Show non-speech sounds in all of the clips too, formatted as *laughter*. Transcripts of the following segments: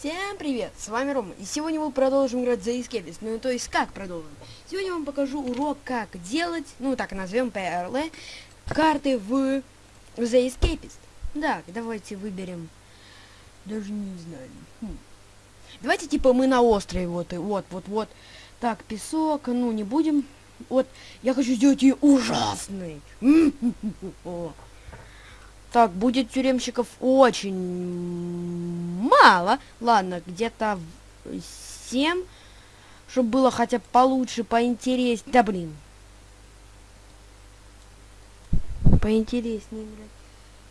Всем привет, с вами Рома, и сегодня мы продолжим играть за Escapist, ну то есть как продолжим? Сегодня я вам покажу урок, как делать, ну так назовем PRL, карты в The Escapist. Да, давайте выберем, даже не знаю. Хм. Давайте типа мы на острове, вот, и вот, вот, вот. Так, песок, ну не будем. Вот, я хочу сделать ее ужасной. Так, будет тюремщиков очень мало. Ладно, где-то 7. Чтобы было хотя бы получше, поинтереснее. Да блин. Поинтереснее, блядь.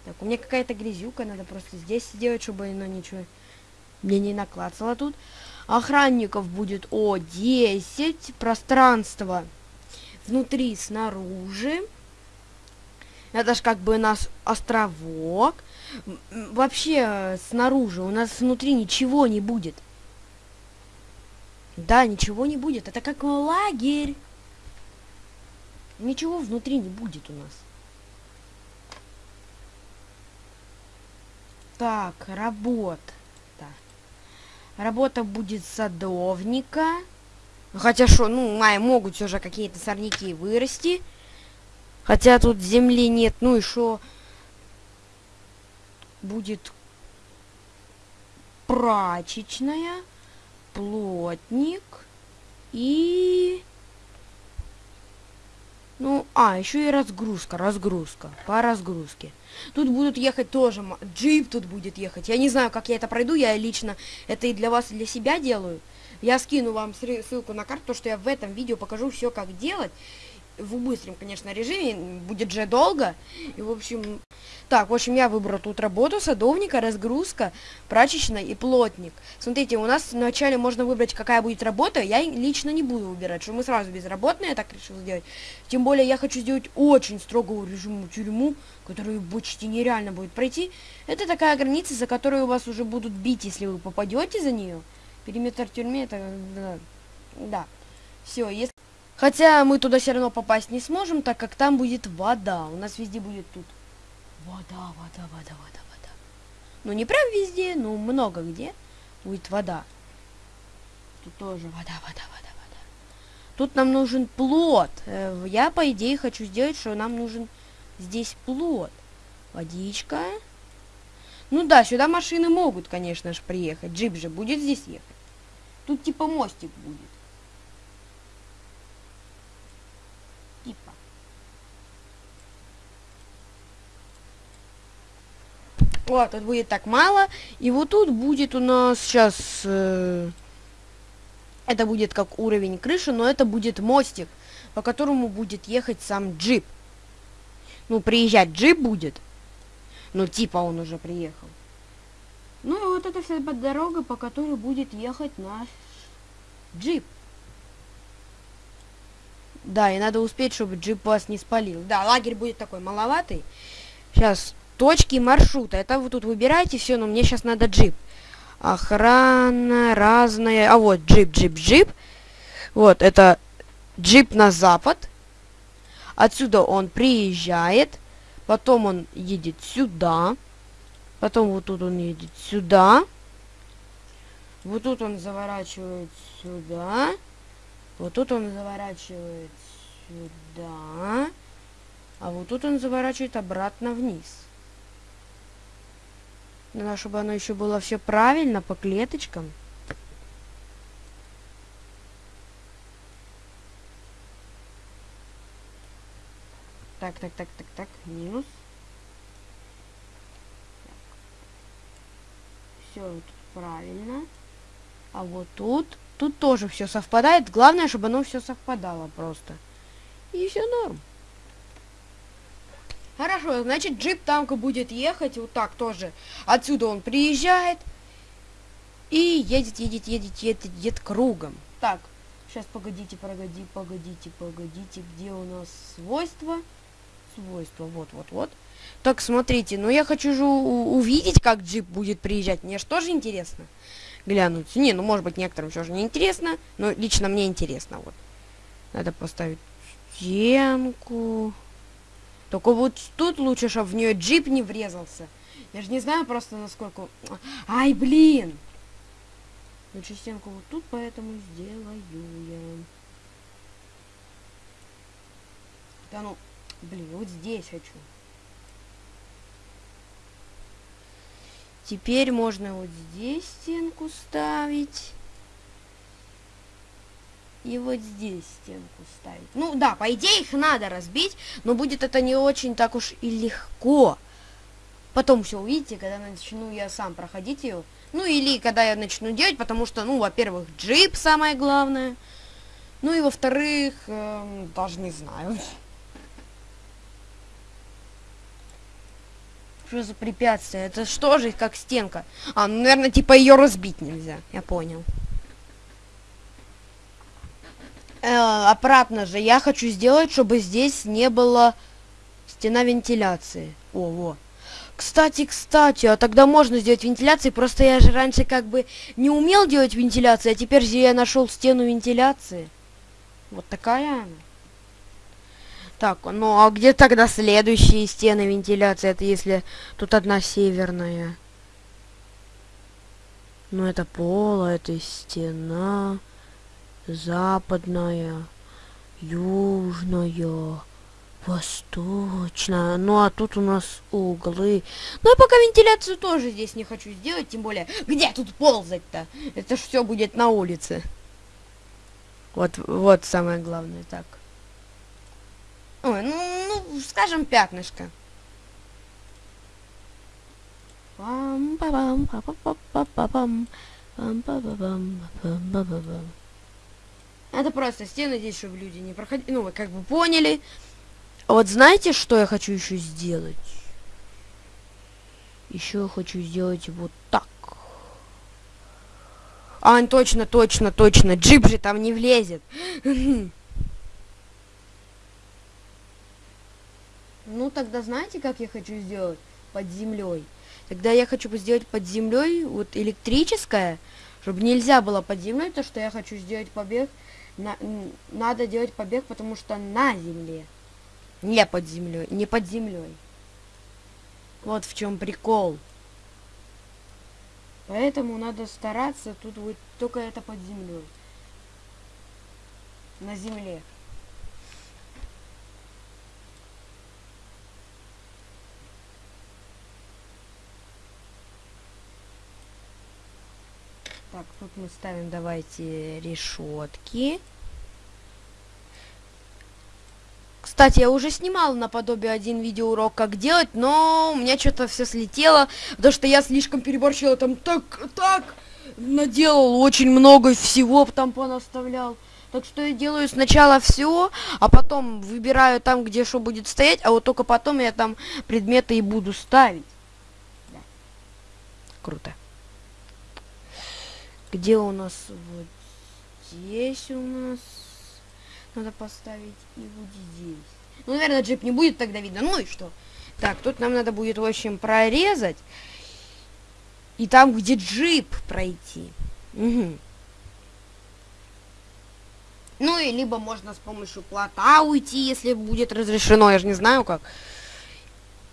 Так, у меня какая-то грязюка, надо просто здесь сделать, чтобы оно ничего мне не наклацало тут. Охранников будет о 10. Пространство внутри, снаружи. Это ж как бы наш островок. Вообще, снаружи у нас внутри ничего не будет. Да, ничего не будет. Это как лагерь. Ничего внутри не будет у нас. Так, работа. Работа будет садовника. Хотя что, ну, май могут все же какие-то сорняки вырасти. Хотя тут земли нет. Ну и что? Будет прачечная, плотник и... Ну, а, еще и разгрузка, разгрузка, по разгрузке. Тут будут ехать тоже, джип тут будет ехать. Я не знаю, как я это пройду, я лично это и для вас, и для себя делаю. Я скину вам ссылку на карту, что я в этом видео покажу все, как делать в быстром, конечно, режиме, будет же долго. И, в общем, так, в общем, я выбрал тут работу садовника, разгрузка, прачечная и плотник. Смотрите, у нас вначале можно выбрать, какая будет работа. Я лично не буду выбирать, что мы сразу безработные, я так решил сделать. Тем более, я хочу сделать очень строгую режиму тюрьму, которую почти нереально будет пройти. Это такая граница, за которую вас уже будут бить, если вы попадете за нее. Периметр тюрьмы, это... Да. Все, если... Хотя мы туда все равно попасть не сможем, так как там будет вода. У нас везде будет тут вода, вода, вода, вода, вода. Ну, не прям везде, но много где будет вода. Тут тоже вода, вода, вода, вода. Тут нам нужен плод. Э, я, по идее, хочу сделать, что нам нужен здесь плод. Водичка. Ну да, сюда машины могут, конечно же, приехать. Джип же будет здесь ехать. Тут типа мостик будет. Вот, тут будет так мало. И вот тут будет у нас сейчас... Э, это будет как уровень крыши, но это будет мостик, по которому будет ехать сам джип. Ну, приезжать джип будет. Ну, типа он уже приехал. Ну, и вот это вся дорога, по которой будет ехать наш джип. Да, и надо успеть, чтобы джип вас не спалил. Да, лагерь будет такой маловатый. Сейчас точки маршрута. Это вы тут выбираете все, но мне сейчас надо джип. Охрана разная. А вот джип, джип, джип. Вот, это джип на запад. Отсюда он приезжает. Потом он едет сюда. Потом вот тут он едет сюда. Вот тут он заворачивает сюда. Вот тут он заворачивает сюда. А вот тут он заворачивает обратно вниз. Надо, чтобы оно еще было все правильно, по клеточкам. Так, так, так, так, так, минус. Все тут правильно. А вот тут, тут тоже все совпадает. Главное, чтобы оно все совпадало просто. И все норм. Хорошо, значит джип танка будет ехать вот так тоже. Отсюда он приезжает и едет, едет, едет, едет, едет кругом. Так, сейчас погодите, погоди, погодите, погодите, где у нас свойства? Свойства, вот, вот, вот. Так, смотрите, ну я хочу же увидеть, как джип будет приезжать. Мне же тоже интересно глянуть. Не, ну может быть некоторым все же не интересно, но лично мне интересно, вот. Надо поставить стенку. Только вот тут лучше, чтобы в нее джип не врезался. Я же не знаю просто насколько... Ай, блин! Лучше стенку вот тут, поэтому сделаю я. Да ну, блин, вот здесь хочу. Теперь можно вот здесь стенку ставить. И вот здесь стенку ставить. Ну да, по идее их надо разбить, но будет это не очень так уж и легко. Потом все увидите, когда начну я сам проходить ее. Ну или когда я начну делать, потому что, ну, во-первых, джип самое главное. Ну и во-вторых, э, даже не знаю. Что за препятствие? Это что же, как стенка? А, ну, наверное, типа ее разбить нельзя. Я понял. Э, обратно же, я хочу сделать, чтобы здесь не было стена вентиляции. О, вот. Кстати, кстати, а тогда можно сделать вентиляции, просто я же раньше как бы не умел делать вентиляции, а теперь же я нашел стену вентиляции. Вот такая она. Так, ну а где тогда следующие стены вентиляции? Это если тут одна северная. Ну это пол, это стена. Западная. Южная. Восточная. Ну, а тут у нас углы. Ну, я пока вентиляцию тоже здесь не хочу сделать, тем более, где тут ползать-то? Это ж все будет на улице. Вот, вот самое главное, так. Ой, ну, ну, скажем, пятнышко. Это просто стены здесь, чтобы люди не проходили. Ну, вы как бы поняли. А вот знаете, что я хочу еще сделать? Еще хочу сделать вот так. А, точно, точно, точно. Джип же там не влезет. *laughs* Ну, тогда знаете, как я хочу сделать? Под землей. Тогда я хочу сделать под землей вот электрическое, чтобы нельзя было под землей, то что я хочу сделать побег. На, надо делать побег, потому что на земле. Не под землей, не под землей. Вот в чем прикол. Поэтому надо стараться, тут будет только это под землей. На земле. Так, тут мы ставим, давайте, решетки. Кстати, я уже снимал наподобие один видеоурок, как делать, но у меня что-то все слетело, потому что я слишком переборщил, там так, так, наделал очень много всего, там понаставлял. Так что я делаю сначала все, а потом выбираю там, где что будет стоять, а вот только потом я там предметы и буду ставить. Да. Круто. Где у нас вот здесь у нас надо поставить и вот здесь. Ну, наверное, джип не будет тогда видно. Ну и что? Так, тут нам надо будет, в общем, прорезать. И там, где джип, пройти. Угу. Ну и либо можно с помощью плота уйти, если будет разрешено, я же не знаю как.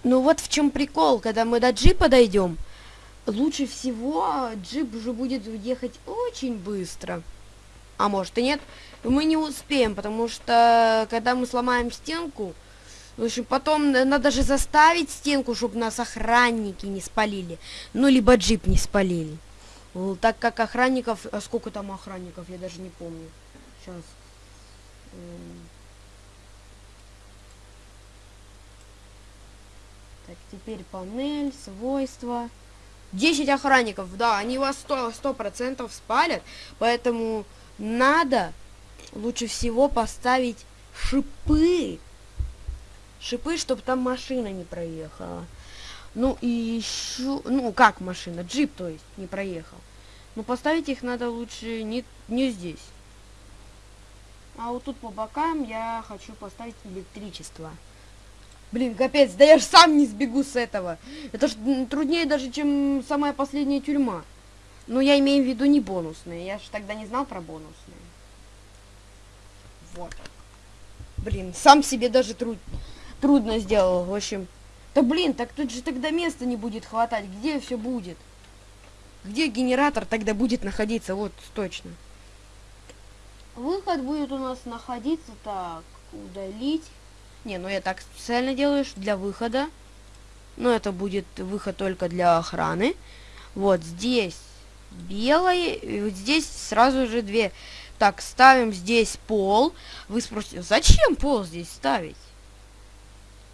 Ну вот в чем прикол, когда мы до джипа дойдем, лучше всего джип уже будет ехать очень быстро. А может и нет мы не успеем, потому что когда мы сломаем стенку, в общем, потом надо же заставить стенку, чтобы нас охранники не спалили. Ну, либо джип не спалили. Так как охранников... А сколько там охранников, я даже не помню. Сейчас. Так, теперь панель, свойства. 10 охранников, да, они вас 100%, 100 спалят, поэтому надо лучше всего поставить шипы. Шипы, чтобы там машина не проехала. Ну и еще... Ну, как машина? Джип, то есть, не проехал. Но поставить их надо лучше не, не здесь. А вот тут по бокам я хочу поставить электричество. Блин, капец, да я же сам не сбегу с этого. Это ж труднее даже, чем самая последняя тюрьма. Ну, я имею в виду не бонусные. Я же тогда не знал про бонусные. Вот. Блин, сам себе даже труд... трудно сделал, в общем. Да блин, так тут же тогда места не будет хватать. Где все будет? Где генератор тогда будет находиться? Вот, точно. Выход будет у нас находиться так, удалить. Не, ну я так специально делаю для выхода. Но это будет выход только для охраны. Вот здесь белое, и вот здесь сразу же две. Так, ставим здесь пол. Вы спросите, зачем пол здесь ставить?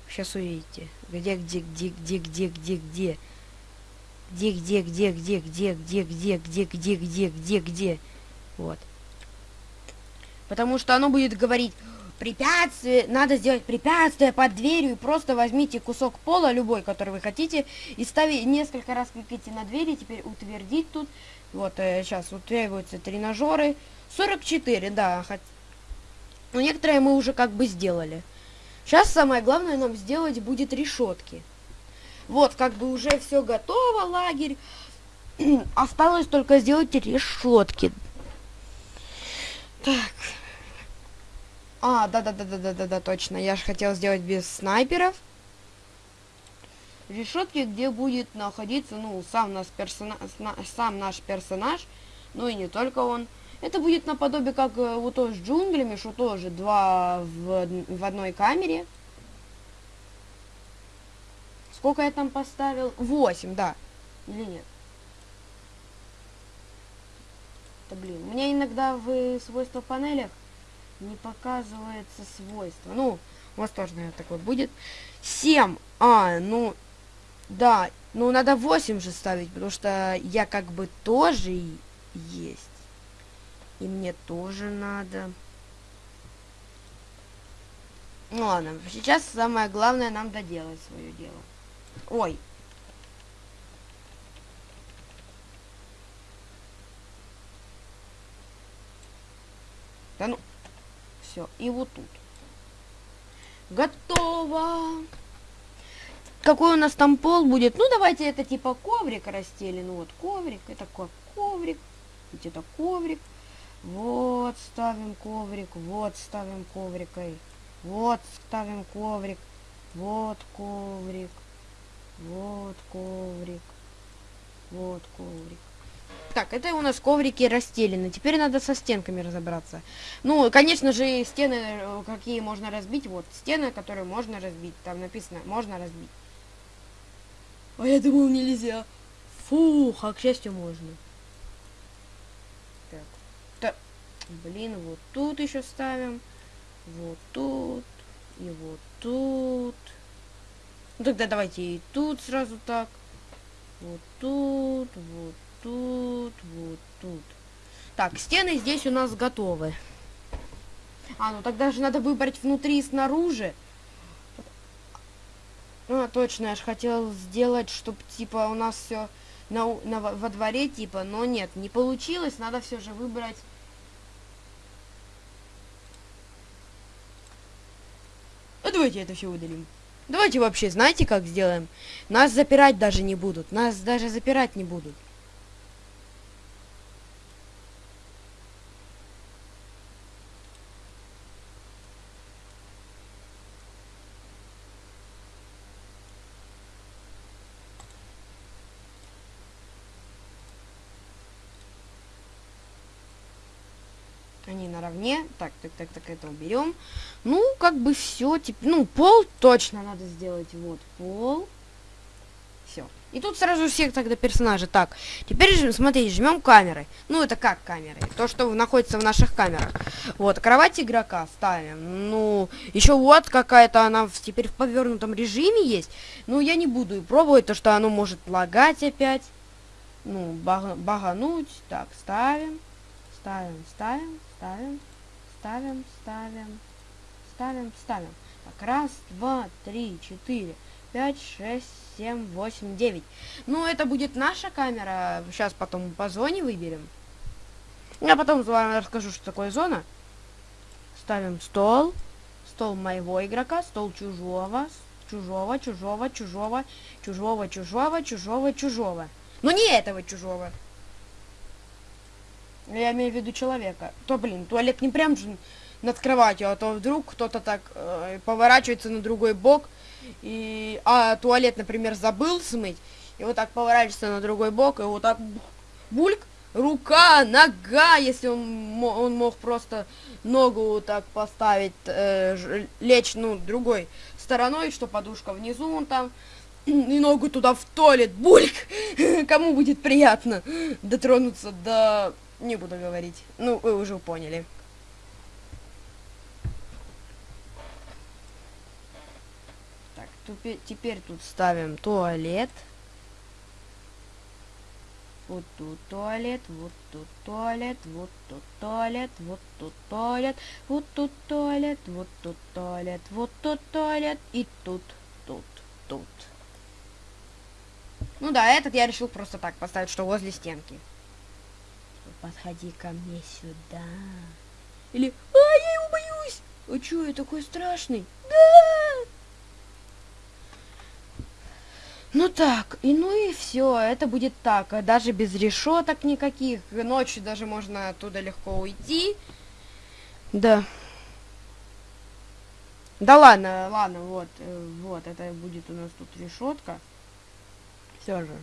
Сейчас увидите. Где, где, где, где, где, где, где? Где, где, где, где, где, где, где, где, где, где, где, где? Вот. Потому что оно будет говорить, препятствие, надо сделать препятствие под дверью, и просто возьмите кусок пола, любой, который вы хотите, и ставите, несколько раз кликайте на двери, теперь утвердить тут. Вот, э, сейчас утверждаются тренажеры. 44, да, хоть... Но некоторые мы уже как бы сделали. Сейчас самое главное нам сделать будет решетки. Вот, как бы уже все готово, лагерь. *clears throat* Осталось только сделать решетки. Так. А, да-да-да-да-да-да, точно. Я же хотел сделать без снайперов. Решетки, где будет находиться, ну, сам наш, персона... сам наш персонаж, ну и не только он. Это будет наподобие как э, вот то с джунглями, что тоже два в, в одной камере. Сколько я там поставил? 8, да. Или нет? Да блин, у меня иногда в свойства панелях не показывается свойство. Ну, у вас тоже, наверное, такое будет. 7. А, ну, да. Ну, надо 8 же ставить, потому что я как бы тоже есть. И мне тоже надо. Ну ладно, сейчас самое главное нам доделать свое дело. Ой. Да ну. Все. И вот тут. Готово. Какой у нас там пол будет? Ну, давайте это типа коврик расстелен. Ну, вот коврик. Это коврик. Это коврик. Вот ставим коврик, вот ставим коврикой, вот ставим коврик, вот коврик, вот коврик, вот коврик. Так, это у нас коврики расстелены. Теперь надо со стенками разобраться. Ну, конечно же, стены, э, какие можно разбить. Вот, стены, которые можно разбить. Там написано, можно разбить. А я думал, нельзя. Фух, а к счастью, можно. Блин, вот тут еще ставим. Вот тут. И вот тут. Ну тогда давайте и тут сразу так. Вот тут, вот тут, вот тут. Так, стены здесь у нас готовы. А, ну тогда же надо выбрать внутри и снаружи. А, точно, я же хотел сделать, чтобы, типа, у нас все на, на, во дворе, типа, но нет, не получилось. Надо все же выбрать давайте это все удалим. Давайте вообще, знаете, как сделаем? Нас запирать даже не будут. Нас даже запирать не будут. Наравне. Так, так, так, так, это уберем. Ну, как бы все. Типа, ну, пол точно надо сделать. Вот, пол. Все. И тут сразу всех тогда персонажей. Так, теперь, смотрите, жмем камеры. Ну, это как камеры? То, что находится в наших камерах. Вот, кровать игрока ставим. Ну, еще вот какая-то она в, теперь в повернутом режиме есть. Ну, я не буду пробовать, то, что оно может лагать опять. Ну, баг багануть. Так, ставим. Ставим, ставим, ставим, ставим, ставим, ставим, ставим. Так, раз, два, три, четыре, пять, шесть, семь, восемь, девять. Ну, это будет наша камера. Сейчас потом по зоне выберем. Я потом вам расскажу, что такое зона. Ставим стол. Стол моего игрока, стол чужого, чужого, чужого, чужого, чужого, чужого, чужого, чужого. Но не этого чужого. Я имею в виду человека. То, блин, туалет не прям же над кроватью, а то вдруг кто-то так э, поворачивается на другой бок, и, а туалет, например, забыл смыть, и вот так поворачивается на другой бок, и вот так Бульк, рука, нога, если он, он мог просто ногу так поставить, э, лечь, ну, другой стороной, что подушка внизу, он там, и ногу туда в туалет, бульк, *laughs* кому будет приятно дотронуться до... Не буду говорить, ну, вы уже поняли. Так, теперь тут ставим туалет. Вот тут туалет, вот тут туалет, вот тут туалет, вот тут туалет, вот тут туалет, вот тут туалет, вот тут туалет и тут, тут, тут. Ну да, этот я решил просто так поставить, что возле стенки. Подходи ко мне сюда. Или, а, я его боюсь. А чё, я такой страшный? Да! Ну так, и ну и все, это будет так, даже без решеток никаких, ночью даже можно оттуда легко уйти. Да. Да ладно, ладно, вот, э, вот, это будет у нас тут решетка. Все же.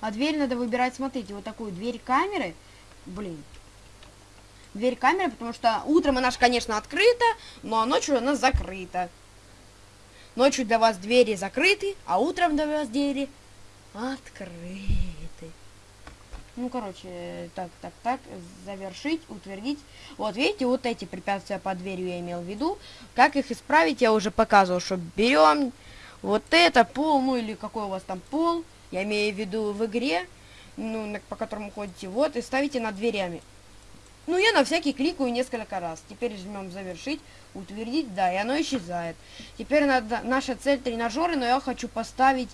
А дверь надо выбирать, смотрите, вот такую дверь камеры. Блин. Дверь камеры, потому что утром она же, конечно, открыта, но ночью она закрыта. Ночью для вас двери закрыты, а утром для вас двери открыты. Ну, короче, так, так, так, завершить, утвердить. Вот, видите, вот эти препятствия по дверью я имел в виду. Как их исправить, я уже показывал, что берем вот это, пол, ну, или какой у вас там пол, я имею в виду в игре, ну, по которому ходите, вот, и ставите над дверями. Ну, я на всякий кликаю несколько раз. Теперь жмем завершить, утвердить, да, и оно исчезает. Теперь надо, наша цель тренажеры, но я хочу поставить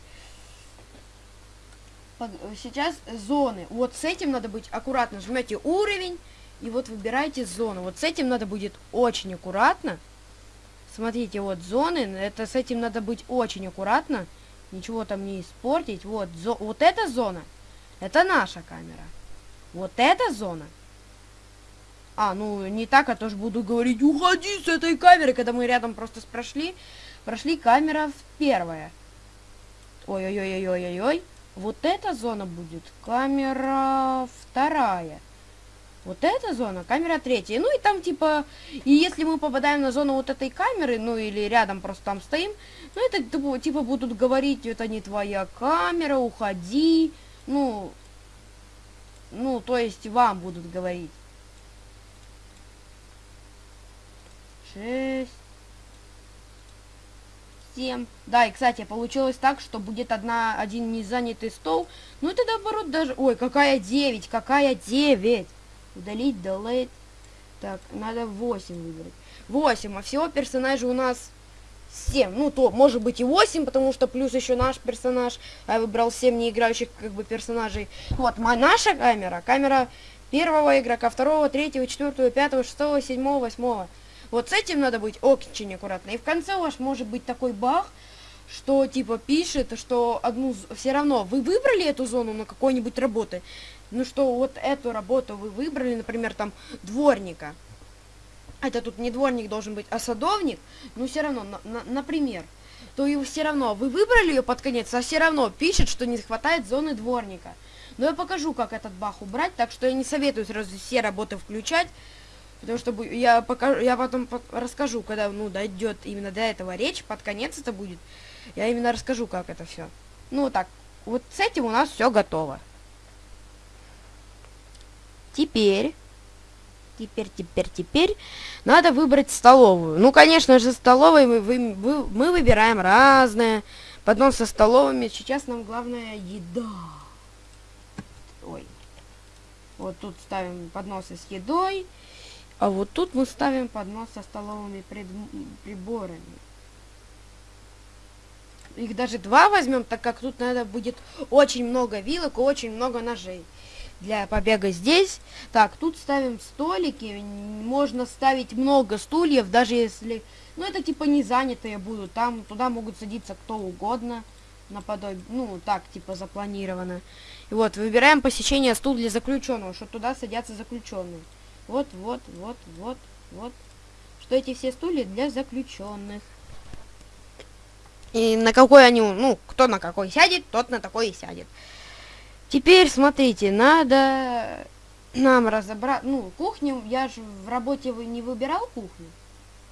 под, сейчас зоны. Вот с этим надо быть аккуратно. Жмете уровень, и вот выбирайте зону. Вот с этим надо будет очень аккуратно. Смотрите, вот зоны, это с этим надо быть очень аккуратно. Ничего там не испортить. Вот, зо, вот эта зона, это наша камера. Вот эта зона а, ну, не так, а тоже буду говорить, уходи с этой камеры, когда мы рядом просто прошли. Прошли камера первая. Ой-ой-ой-ой-ой-ой. Вот эта зона будет камера вторая. Вот эта зона, камера третья. Ну и там типа, и если мы попадаем на зону вот этой камеры, ну или рядом просто там стоим, ну это типа, типа будут говорить, это не твоя камера, уходи. Ну, ну то есть вам будут говорить. шесть, семь. Да, и, кстати, получилось так, что будет одна, один незанятый стол. Ну, это наоборот даже... Ой, какая девять, какая девять. Удалить, delete. Так, надо 8 выбрать. 8, а всего персонажей у нас 7. Ну, то, может быть и 8, потому что плюс еще наш персонаж. А я выбрал 7 неиграющих, как бы, персонажей. Вот, наша камера, камера первого игрока, второго, третьего, четвертого, пятого, шестого, седьмого, восьмого. Вот с этим надо быть очень аккуратно. И в конце у вас может быть такой баг, что типа пишет, что одну все равно вы выбрали эту зону на какой-нибудь работы, ну что вот эту работу вы выбрали, например, там дворника. Это тут не дворник должен быть, а садовник, но все равно, на, на, например, то и все равно вы выбрали ее под конец, а все равно пишет, что не хватает зоны дворника. Но я покажу, как этот баг убрать, так что я не советую сразу все работы включать. Потому что я покажу, я потом расскажу, когда ну дойдет именно до этого речь, под конец это будет. Я именно расскажу, как это все. Ну так, вот с этим у нас все готово. Теперь, теперь, теперь, теперь надо выбрать столовую. Ну, конечно же, столовой мы, вы, вы, мы выбираем разное. Поднос со столовыми. Сейчас нам главное еда. Ой. Вот тут ставим подносы с едой. А вот тут мы ставим поднос со столовыми пред... приборами. Их даже два возьмем, так как тут надо будет очень много вилок и очень много ножей. Для побега здесь. Так, тут ставим столики. Можно ставить много стульев, даже если... Ну, это типа не занятые будут. Там туда могут садиться кто угодно. Наподобие... Ну, так, типа запланировано. И вот, выбираем посещение стул для заключенного, что туда садятся заключенные. Вот, вот, вот, вот, вот. Что эти все стулья для заключенных. И на какой они, ну, кто на какой сядет, тот на такой и сядет. Теперь, смотрите, надо нам разобрать... Ну, кухню, я же в работе вы не выбирал кухню.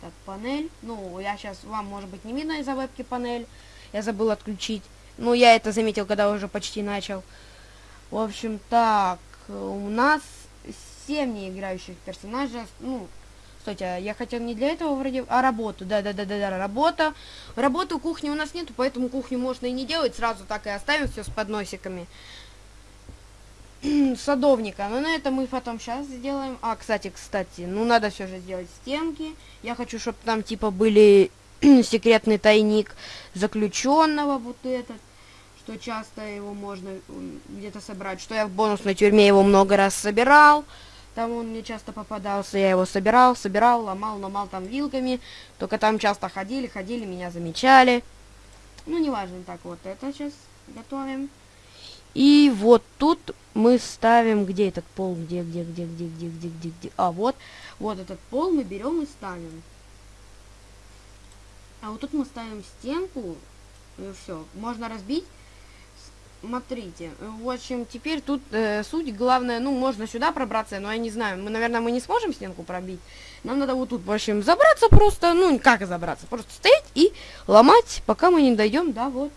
Так, панель. Ну, я сейчас, вам, может быть, не видно из-за вебки панель. Я забыл отключить. Ну, я это заметил, когда уже почти начал. В общем, так, у нас 7 неиграющих персонажей. Ну, Кстати, а я хотел не для этого вроде, а работу. Да-да-да-да, работа. Работу кухни у нас нету, поэтому кухню можно и не делать. Сразу так и оставим все с подносиками. *clears throat* Садовника. Но на это мы потом сейчас сделаем. А, кстати, кстати, ну надо все же сделать стенки. Я хочу, чтобы там типа были *clears throat* секретный тайник заключенного вот этот что часто его можно где-то собрать, что я в бонусной тюрьме его много раз собирал, там он мне часто попадался, я его собирал, собирал, ломал, ломал там вилками, только там часто ходили, ходили, меня замечали. Ну, неважно, так вот это сейчас готовим. И вот тут мы ставим, где этот пол, где, где, где, где, где, где, где, где, а вот, вот этот пол мы берем и ставим. А вот тут мы ставим стенку, и все, можно разбить Смотрите, в общем, теперь тут э, суть главное, ну, можно сюда пробраться, но я не знаю, мы, наверное, мы не сможем стенку пробить. Нам надо вот тут, в общем, забраться просто, ну, как забраться, просто стоять и ломать, пока мы не дойдем до вот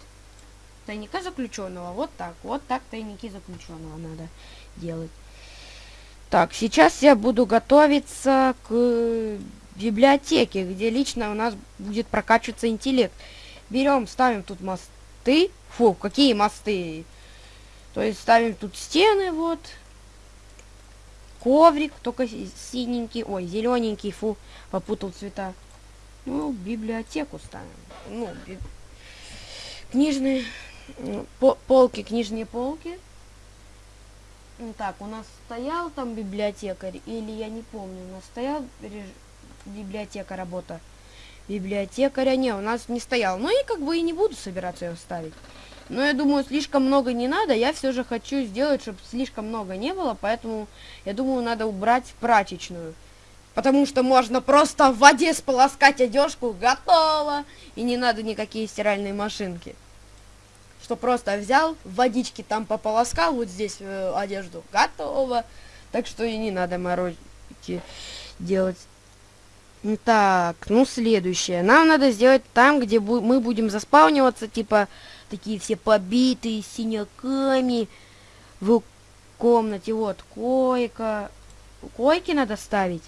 тайника заключенного. Вот так, вот так тайники заключенного надо делать. Так, сейчас я буду готовиться к библиотеке, где лично у нас будет прокачиваться интеллект. Берем, ставим тут мосты. Фу, какие мосты. То есть ставим тут стены, вот. Коврик, только синенький, ой, зелененький, фу, попутал цвета. Ну, библиотеку ставим. Ну, би... книжные полки, книжные полки. Ну, так, у нас стоял там библиотекарь, или я не помню, у нас стоял библиотека работа. Библиотекаря не, у нас не стоял. Ну и как бы и не буду собираться ее ставить. Но я думаю, слишком много не надо. Я все же хочу сделать, чтобы слишком много не было. Поэтому, я думаю, надо убрать прачечную. Потому что можно просто в воде сполоскать одежку, готово. И не надо никакие стиральные машинки. Что просто взял, водички там пополоскал, вот здесь э, одежду, готово. Так что и не надо морозить делать. Так, ну следующее. Нам надо сделать там, где бу мы будем заспавниваться, типа такие все побитые синяками в комнате. Вот, койка. Койки надо ставить.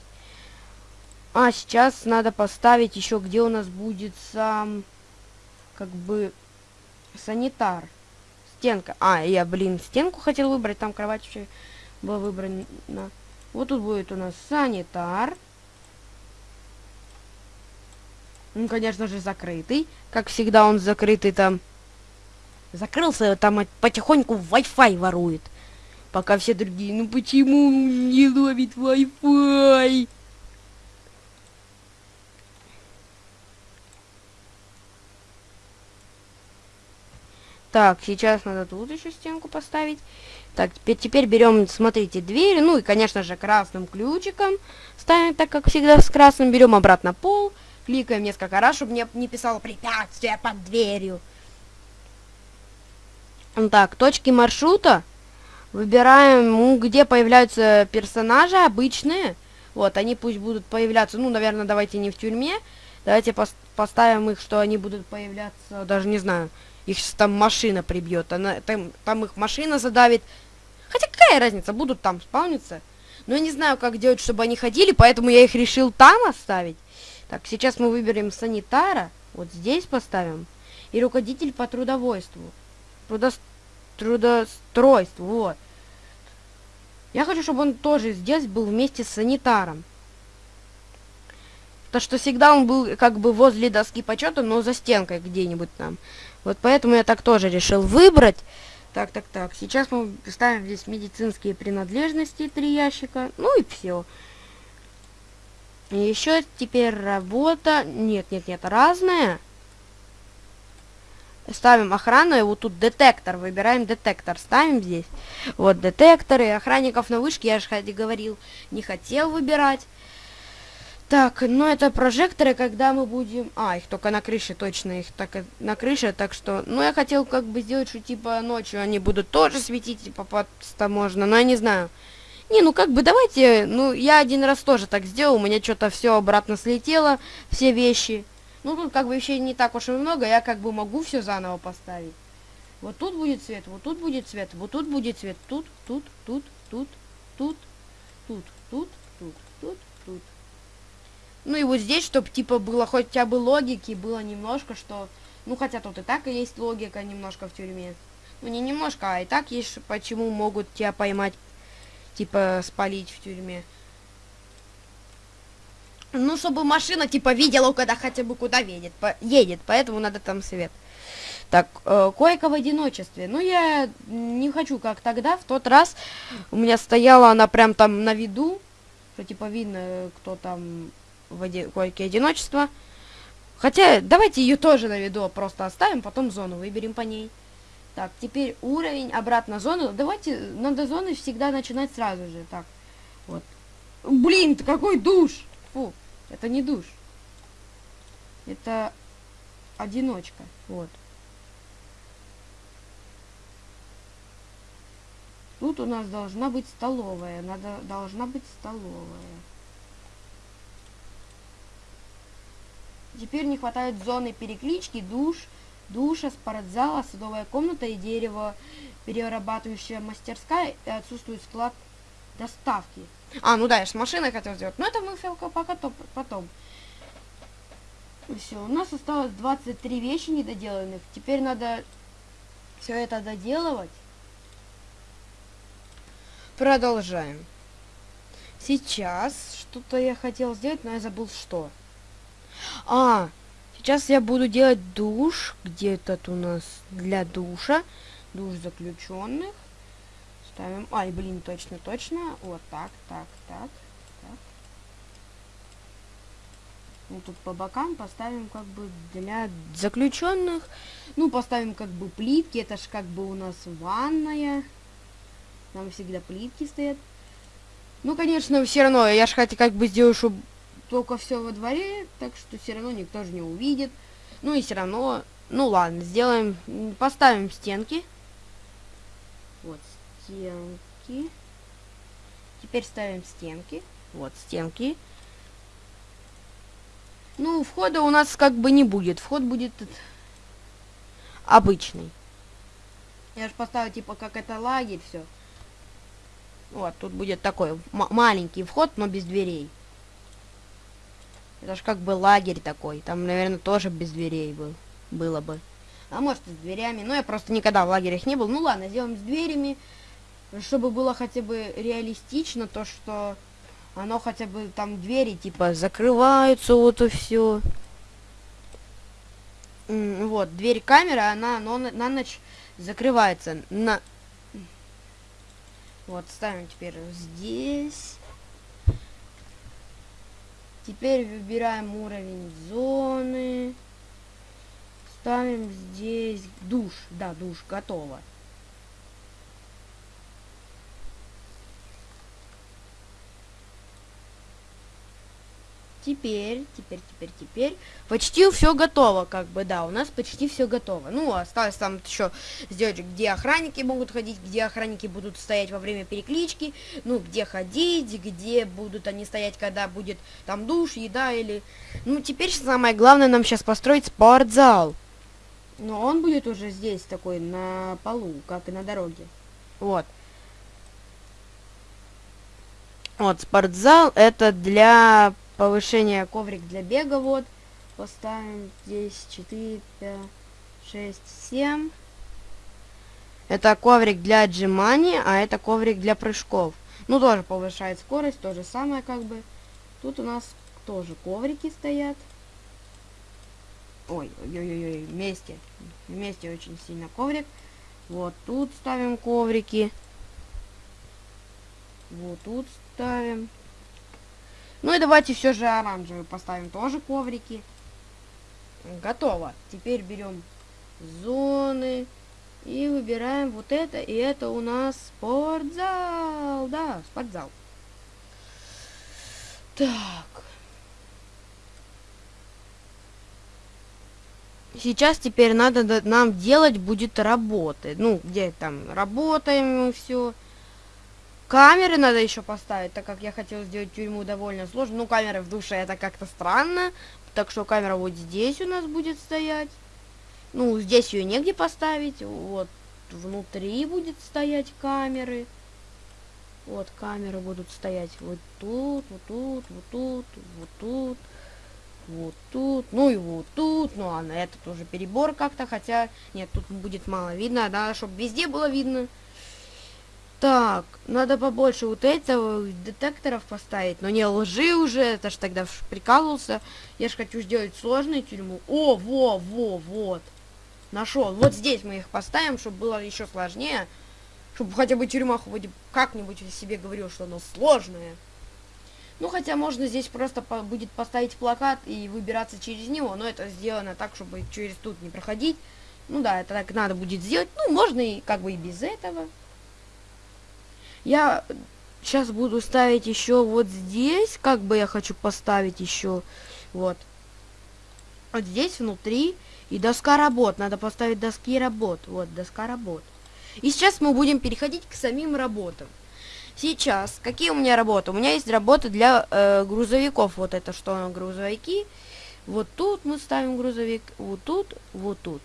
А, сейчас надо поставить еще, где у нас будет сам, как бы, санитар. Стенка. А, я, блин, стенку хотел выбрать, там кровать еще была выбрана. Вот тут будет у нас санитар. Ну, конечно же, закрытый. Как всегда, он закрытый там Закрылся, там потихоньку Wi-Fi ворует. Пока все другие, ну почему не ловит Wi-Fi? Так, сейчас надо тут еще стенку поставить. Так, теперь, теперь берем, смотрите, двери. Ну и, конечно же, красным ключиком ставим, так как всегда с красным. Берем обратно пол, кликаем несколько раз, чтобы мне не писало препятствие под дверью. Так, точки маршрута. Выбираем, где появляются персонажи обычные. Вот, они пусть будут появляться, ну, наверное, давайте не в тюрьме. Давайте пос поставим их, что они будут появляться, даже не знаю, их там машина прибьет, она, там, там их машина задавит. Хотя какая разница, будут там спавниться. Но я не знаю, как делать, чтобы они ходили, поэтому я их решил там оставить. Так, сейчас мы выберем санитара, вот здесь поставим, и руководитель по трудовойству трудо... трудостройству, вот. Я хочу, чтобы он тоже здесь был вместе с санитаром. То, что всегда он был как бы возле доски почета, но за стенкой где-нибудь там. Вот поэтому я так тоже решил выбрать. Так, так, так. Сейчас мы ставим здесь медицинские принадлежности, три ящика. Ну и все. Еще теперь работа. Нет, нет, нет, разная. Ставим охрану, и вот тут детектор, выбираем детектор, ставим здесь. Вот детекторы, охранников на вышке, я же говорил, не хотел выбирать. Так, ну это прожекторы, когда мы будем... А, их только на крыше, точно, их так на крыше, так что... Ну, я хотел как бы сделать, что типа ночью они будут тоже светить, типа просто можно, но я не знаю. Не, ну как бы давайте, ну я один раз тоже так сделал, у меня что-то все обратно слетело, все вещи. Ну тут как бы вещей не так уж и много, я как бы могу все заново поставить. Вот тут будет свет, вот тут будет свет, вот тут будет свет, тут, тут, тут, тут, тут, тут, тут, тут. Ну и вот здесь, чтобы типа было хотя бы логики, было немножко, что... Ну хотя тут и так и есть логика немножко в тюрьме. Ну не немножко, а и так есть, почему могут тебя поймать, типа спалить в тюрьме. Ну, чтобы машина, типа, видела, когда хотя бы куда едет, по едет, поэтому надо там свет. Так, э, койка в одиночестве. Ну, я не хочу, как тогда, в тот раз у меня стояла она прям там на виду, что, типа, видно, кто там в оди койке одиночества. Хотя, давайте ее тоже на виду просто оставим, потом зону выберем по ней. Так, теперь уровень, обратно зону. Давайте, надо зоны всегда начинать сразу же. Так, вот. Блин, какой душ! Фу, это не душ. Это одиночка, вот. Тут у нас должна быть столовая. Надо, должна быть столовая. Теперь не хватает зоны переклички, душ, душа, спортзала, садовая комната и дерево, перерабатывающая мастерская и отсутствует склад доставки. А, ну да, я с машиной хотел сделать. Но это мы пока то, потом. Все, у нас осталось 23 вещи недоделанных. Теперь надо все это доделывать. Продолжаем. Сейчас что-то я хотел сделать, но я забыл что. А, сейчас я буду делать душ. Где этот у нас для душа? Душ заключенных. Ставим. Ай, блин, точно, точно. Вот так, так, так, так. Ну, тут по бокам поставим как бы для заключенных. Ну, поставим как бы плитки. Это ж как бы у нас ванная. Там всегда плитки стоят. Ну, конечно, все равно, я же хотя как бы сделаю, чтобы только все во дворе, так что все равно никто же не увидит. Ну и все равно, ну ладно, сделаем, поставим стенки. Вот, стенки. Теперь ставим стенки. Вот, стенки. Ну, входа у нас как бы не будет. Вход будет обычный. Я же поставил, типа, как это лагерь, все. Вот, тут будет такой маленький вход, но без дверей. Это же как бы лагерь такой. Там, наверное, тоже без дверей был, было бы. А может и с дверями. Но я просто никогда в лагерях не был. Ну ладно, сделаем с дверями. Чтобы было хотя бы реалистично, то что оно хотя бы там двери типа закрываются, вот и все. Вот, дверь камеры, она но на ночь закрывается. На... Вот, ставим теперь здесь. Теперь выбираем уровень зоны. Ставим здесь душ. Да, душ готово. Теперь, теперь, теперь, теперь. Почти все готово, как бы, да, у нас почти все готово. Ну, осталось там еще сделать, где охранники могут ходить, где охранники будут стоять во время переклички, ну, где ходить, где будут они стоять, когда будет там душ, еда или... Ну, теперь самое главное нам сейчас построить спортзал. Но он будет уже здесь такой, на полу, как и на дороге. Вот. Вот, спортзал это для повышение коврик для бега, вот. Поставим здесь 4, 5, 6, 7. Это коврик для отжиманий, а это коврик для прыжков. Ну, тоже повышает скорость, то же самое как бы. Тут у нас тоже коврики стоят. Ой, ой-ой-ой, вместе. Вместе очень сильно коврик. Вот тут ставим коврики. Вот тут ставим. Ну и давайте все же оранжевый поставим тоже коврики. Готово. Теперь берем зоны и выбираем вот это. И это у нас спортзал. Да, спортзал. Так. Сейчас теперь надо нам делать будет работы. Ну, где там работаем и все. Камеры надо еще поставить, так как я хотел сделать тюрьму довольно сложно. Ну, камеры в душе это как-то странно. Так что камера вот здесь у нас будет стоять. Ну, здесь ее негде поставить. Вот внутри будет стоять камеры. Вот камеры будут стоять вот тут, вот тут, вот тут, вот тут, вот тут, ну и вот тут. Ну ладно, этот уже перебор как-то, хотя нет, тут будет мало видно, да, чтобы везде было видно. Так, надо побольше вот этого детекторов поставить. Но не лжи уже, это ж тогда прикалывался. Я ж хочу сделать сложную тюрьму. О, во, во, вот. Нашел. Вот здесь мы их поставим, чтобы было еще сложнее. Чтобы хотя бы тюрьма хоть как-нибудь себе говорил, что оно сложное. Ну, хотя можно здесь просто по будет поставить плакат и выбираться через него. Но это сделано так, чтобы через тут не проходить. Ну да, это так надо будет сделать. Ну, можно и как бы и без этого. Я сейчас буду ставить еще вот здесь, как бы я хочу поставить еще, вот. Вот здесь внутри и доска работ. Надо поставить доски работ. Вот, доска работ. И сейчас мы будем переходить к самим работам. Сейчас, какие у меня работы? У меня есть работы для э, грузовиков. Вот это что грузовики. Вот тут мы ставим грузовик. Вот тут, вот тут.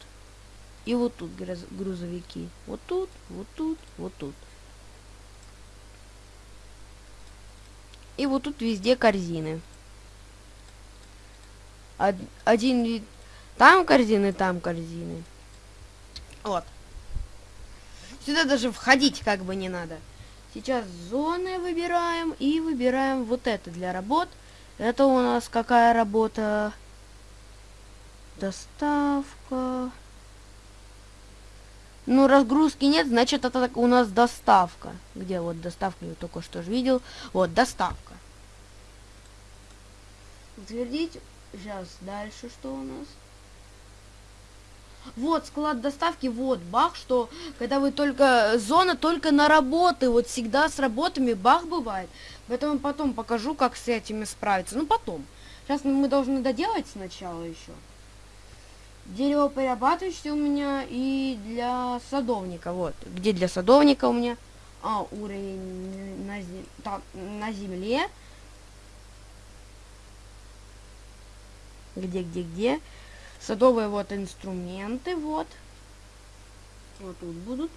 И вот тут грузовики. Вот тут, вот тут, вот тут. И вот тут везде корзины. Один вид... Там корзины, там корзины. Вот. Сюда даже входить как бы не надо. Сейчас зоны выбираем и выбираем вот это для работ. Это у нас какая работа? Доставка. Ну, разгрузки нет, значит, это у нас доставка. Где вот доставка, я только что же видел. Вот, доставка. Утвердить. Сейчас, дальше что у нас? Вот, склад доставки, вот, бах, что когда вы только, зона только на работы, вот всегда с работами бах бывает. Поэтому потом покажу, как с этими справиться. Ну, потом. Сейчас мы должны доделать сначала еще. Дерево перерабатывающее у меня и для садовника. Вот. Где для садовника у меня? А, уровень на, зем... так, на земле. Где, где, где? Садовые вот инструменты, вот. Вот тут будут.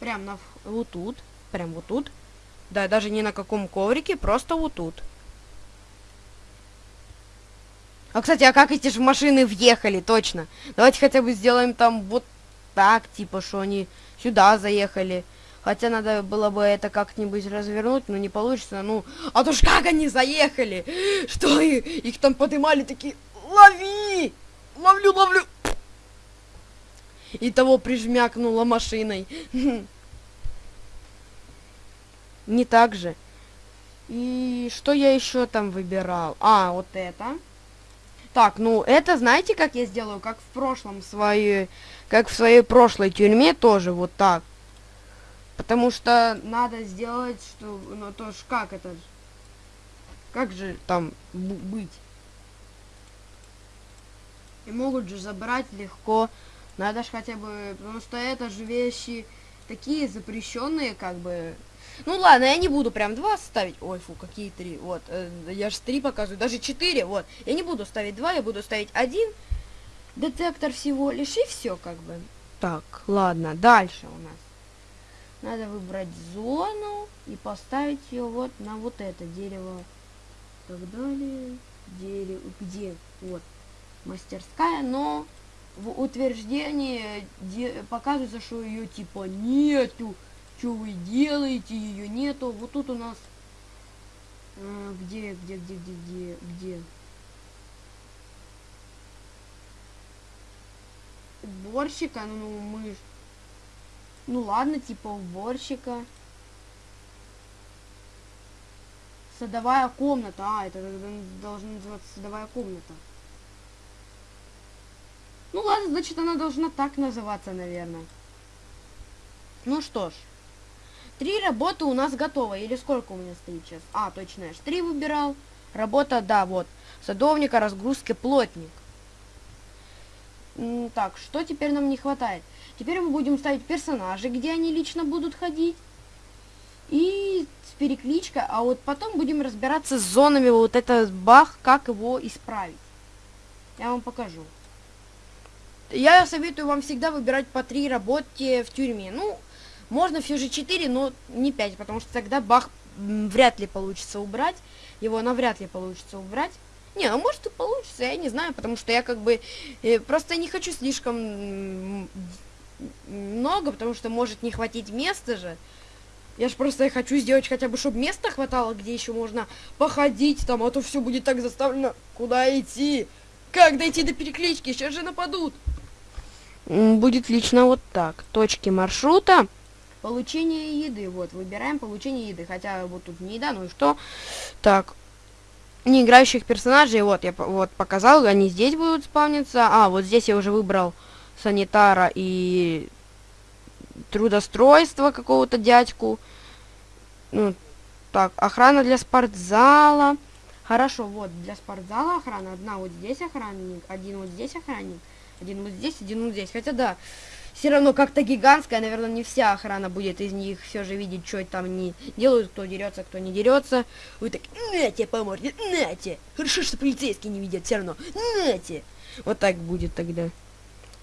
Прям на... Вот тут. Прям вот тут. Да, даже не на каком коврике, просто вот тут. А, кстати, а как эти же машины въехали, точно? Давайте хотя бы сделаем там вот так, типа, что они сюда заехали. Хотя надо было бы это как-нибудь развернуть, но не получится. Ну, а то ж как они заехали? Что их, их там поднимали такие, лови! Ловлю, ловлю! И того прижмякнула машиной. *laughs* Не так же. И что я еще там выбирал? А, вот это. Так, ну это знаете, как я сделаю? Как в прошлом своей, как в своей прошлой тюрьме тоже вот так. Потому что надо сделать, что, ну то ж как это, как же там быть? И могут же забрать легко. Надо же хотя бы, потому что это же вещи такие запрещенные, как бы, ну ладно, я не буду прям два ставить. Ой, фу, какие три. Вот, э, я же три показываю, даже четыре. Вот, я не буду ставить два, я буду ставить один детектор всего лишь и все как бы. Так, ладно, дальше у нас. Надо выбрать зону и поставить ее вот на вот это дерево. Так далее. Дерево. Где? Вот. Мастерская, но в утверждении показывается, что ее типа нету. Что вы делаете? Ее нету. Вот тут у нас... А, где, где, где, где, где, где? Уборщика? Ну, мы... Ну, ладно, типа уборщика. Садовая комната. А, это должна называться садовая комната. Ну ладно, значит она должна так называться, наверное. Ну что ж. Три работы у нас готовы. Или сколько у меня стоит сейчас? А, точно, я ж три выбирал. Работа, да, вот. Садовника, разгрузки, плотник. так, что теперь нам не хватает? Теперь мы будем ставить персонажи, где они лично будут ходить. И с перекличкой, а вот потом будем разбираться с зонами, вот этот баг, как его исправить. Я вам покажу. Я советую вам всегда выбирать по три работе в тюрьме. Ну, можно же 4, но не 5, потому что тогда бах вряд ли получится убрать. Его навряд ли получится убрать. Не, ну может и получится, я не знаю, потому что я как бы э, просто не хочу слишком много, потому что может не хватить места же. Я же просто хочу сделать хотя бы, чтобы места хватало, где еще можно походить там, а то все будет так заставлено. Куда идти? Как дойти до переклички? Сейчас же нападут. Будет лично вот так. Точки маршрута. Получение еды. Вот, выбираем получение еды. Хотя вот тут не еда, ну и что? Так. Не играющих персонажей. Вот, я вот показал. Они здесь будут спавниться. А, вот здесь я уже выбрал санитара и трудостройство какого-то дядьку. Ну, так, охрана для спортзала. Хорошо, вот, для спортзала охрана. Одна вот здесь охранник, один вот здесь охранник, один вот здесь, один вот здесь. Хотя да, все равно как-то гигантская, наверное, не вся охрана будет из них все же видеть, что там не делают, кто дерется, кто не дерется. Вы так, нате, по морде, нате. Хорошо, что полицейские не видят все равно, нате. Вот так будет тогда.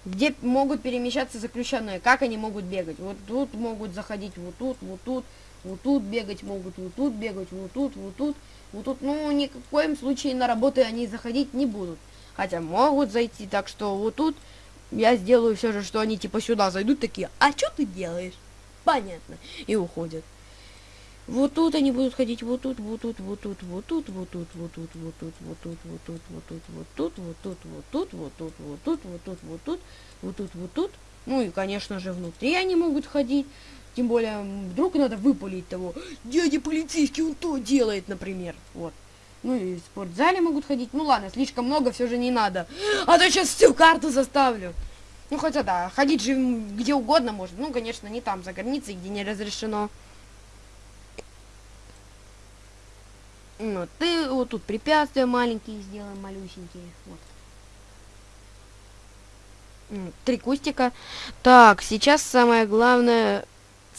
Где могут перемещаться заключенные, как они могут бегать. Вот тут могут заходить, вот тут, вот тут, вот тут бегать могут, вот тут бегать, вот тут, вот тут, вот тут. Ну, ни в коем случае на работы они заходить не будут. Хотя могут зайти, так что вот тут я сделаю все же, что они типа сюда зайдут такие, а что ты делаешь? Понятно. И уходят. Вот тут они будут ходить, вот тут, вот тут, вот тут, вот тут, вот тут, вот тут, вот тут, вот тут, вот тут, вот тут, вот тут, вот тут, вот тут, вот тут, вот тут, вот тут, вот тут, вот тут, вот тут. Ну и, конечно же, внутри они могут ходить. Тем более, вдруг надо выпалить того. Дядя полицейский, он то делает, например. Вот. Ну и в спортзале могут ходить. Ну ладно, слишком много все же не надо. А то сейчас всю карту заставлю. Ну хотя да, ходить же где угодно можно. Ну, конечно, не там, за границей, где не разрешено. Вот, ты вот тут препятствия маленькие сделаем, малюсенькие. Вот. Три кустика. Так, сейчас самое главное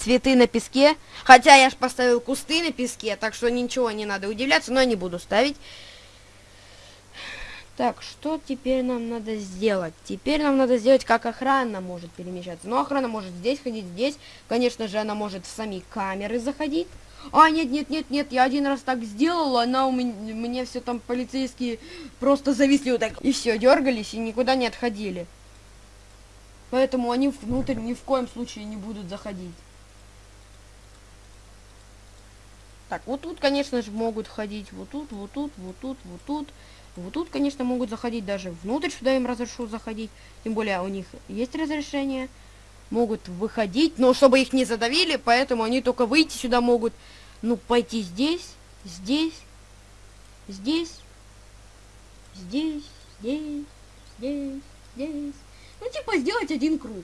цветы на песке. Хотя я ж поставил кусты на песке, так что ничего не надо удивляться, но не буду ставить. Так, что теперь нам надо сделать? Теперь нам надо сделать, как охрана может перемещаться. Ну, охрана может здесь ходить, здесь. Конечно же, она может в сами камеры заходить. А, нет, нет, нет, нет, я один раз так сделала, она у меня, мне все там полицейские просто зависли вот так. И все, дергались и никуда не отходили. Поэтому они внутрь ни в коем случае не будут заходить. Так, вот тут, конечно же, могут ходить, вот тут, вот тут, вот тут, вот тут. Вот тут, конечно, могут заходить даже внутрь, сюда им разрешу заходить. Тем более у них есть разрешение могут выходить, но чтобы их не задавили, поэтому они только выйти сюда могут, ну, пойти здесь, здесь, здесь, здесь, здесь, здесь, здесь. Ну, типа, сделать один круг.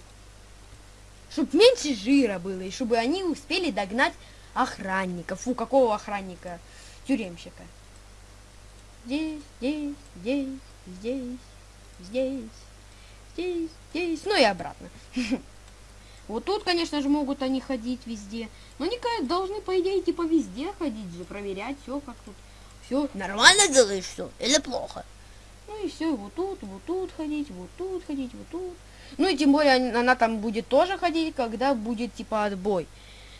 Чтобы меньше жира было, и чтобы они успели догнать охранника. Фу, какого охранника? Тюремщика. Здесь, здесь, здесь, здесь, здесь, здесь, здесь, ну и обратно. *laughs* Вот тут, конечно же, могут они ходить везде. Но они должны, по идее, типа везде ходить же, проверять все, как тут. Все нормально делаешь все или плохо? Ну и все, вот тут, вот тут ходить, вот тут ходить, вот тут. Ну и тем более она там будет тоже ходить, когда будет типа отбой.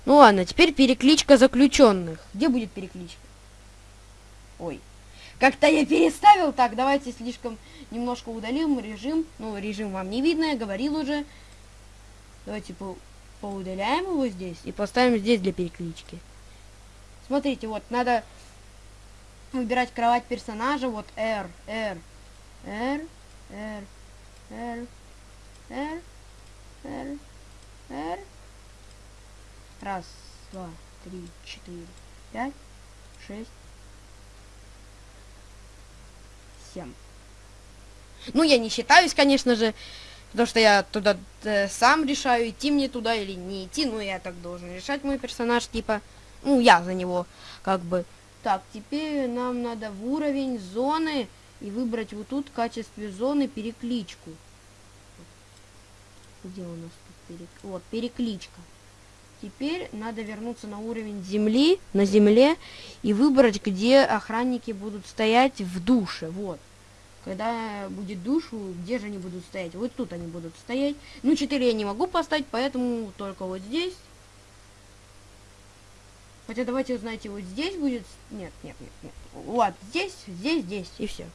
Ну ладно, теперь перекличка заключенных. Где будет перекличка? Ой. Как-то я переставил. Так, давайте слишком немножко удалим режим. Ну, режим вам не видно, я говорил уже. Давайте по поудаляем его здесь и поставим здесь для переклички. Смотрите, вот надо выбирать кровать персонажа. Вот R, R, R, R, R, R, R, R. Раз, два, три, четыре, пять, шесть, семь. Ну, я не считаюсь, конечно же, Потому что я туда э, сам решаю, идти мне туда или не идти. Ну, я так должен решать мой персонаж, типа. Ну, я за него, как бы. Так, теперь нам надо в уровень зоны и выбрать вот тут в качестве зоны перекличку. Где у нас тут перек... Вот, перекличка. Теперь надо вернуться на уровень земли, на земле, и выбрать, где охранники будут стоять в душе. Вот. Когда будет душ, где же они будут стоять? Вот тут они будут стоять. Ну, 4 я не могу поставить, поэтому только вот здесь. Хотя давайте узнаете, вот здесь будет... Нет, нет, нет, нет. Вот, здесь, здесь, здесь, и все.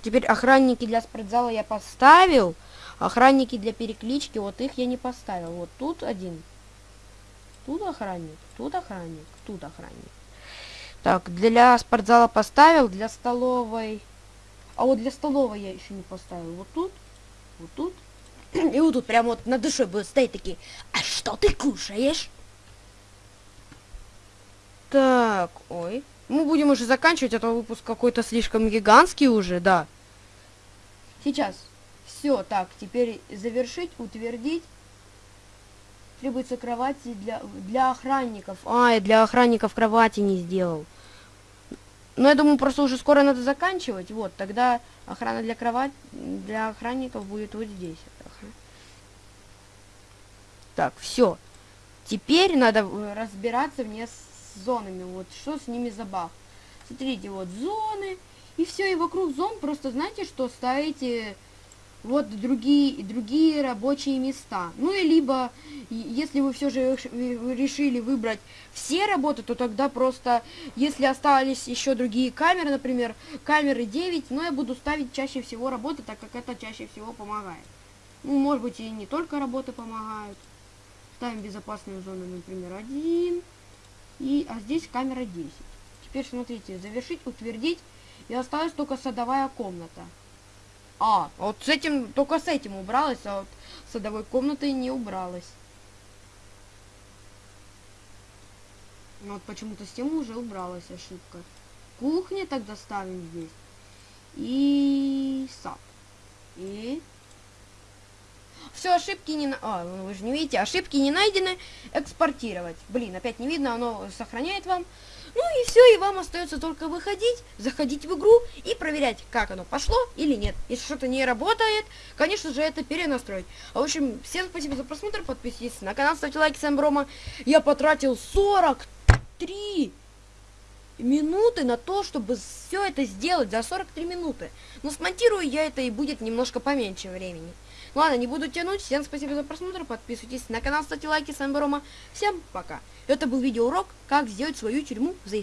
Теперь охранники для спортзала я поставил. Охранники для переклички, вот их я не поставил. Вот тут один. Тут охранник, тут охранник, тут охранник. Так, для спортзала поставил, для столовой... А вот для столовой я еще не поставил. Вот тут, вот тут. И вот тут прям вот на душе будут стоять такие. А что ты кушаешь? Так, ой. Мы будем уже заканчивать, а то выпуск какой-то слишком гигантский уже, да. Сейчас. Все, так, теперь завершить, утвердить. Требуется кровати для, для охранников. А, я для охранников кровати не сделал. Но я думаю, просто уже скоро надо заканчивать. Вот, тогда охрана для кровати, для охранников будет вот здесь. Так, все. Теперь надо э, разбираться мне с зонами. Вот что с ними за баг. Смотрите, вот зоны. И все, и вокруг зон просто знаете, что ставите вот другие, другие рабочие места. Ну и либо, если вы все же решили выбрать все работы, то тогда просто, если остались еще другие камеры, например, камеры 9, но я буду ставить чаще всего работы, так как это чаще всего помогает. Ну, может быть, и не только работы помогают. Ставим безопасную зону, например, 1. И, а здесь камера 10. Теперь смотрите, завершить, утвердить. И осталась только садовая комната. А, вот с этим, только с этим убралась, а вот садовой комнатой не убралась. Вот почему-то с тем уже убралась ошибка. Кухня тогда ставим здесь. И сад. И все, ошибки не... А, ну вы же не видите, ошибки не найдены. Экспортировать. Блин, опять не видно, оно сохраняет вам. Ну и все, и вам остается только выходить, заходить в игру и проверять, как оно пошло или нет. Если что-то не работает, конечно же, это перенастроить. А, в общем, всем спасибо за просмотр, подписывайтесь на канал, ставьте лайки, с вами Брома. Я потратил 43 минуты на то, чтобы все это сделать за 43 минуты. Но смонтирую я это и будет немножко поменьше времени. Ладно, не буду тянуть. Всем спасибо за просмотр. Подписывайтесь на канал, ставьте лайки. С вами Рома. Всем пока. Это был видеоурок, как сделать свою тюрьму за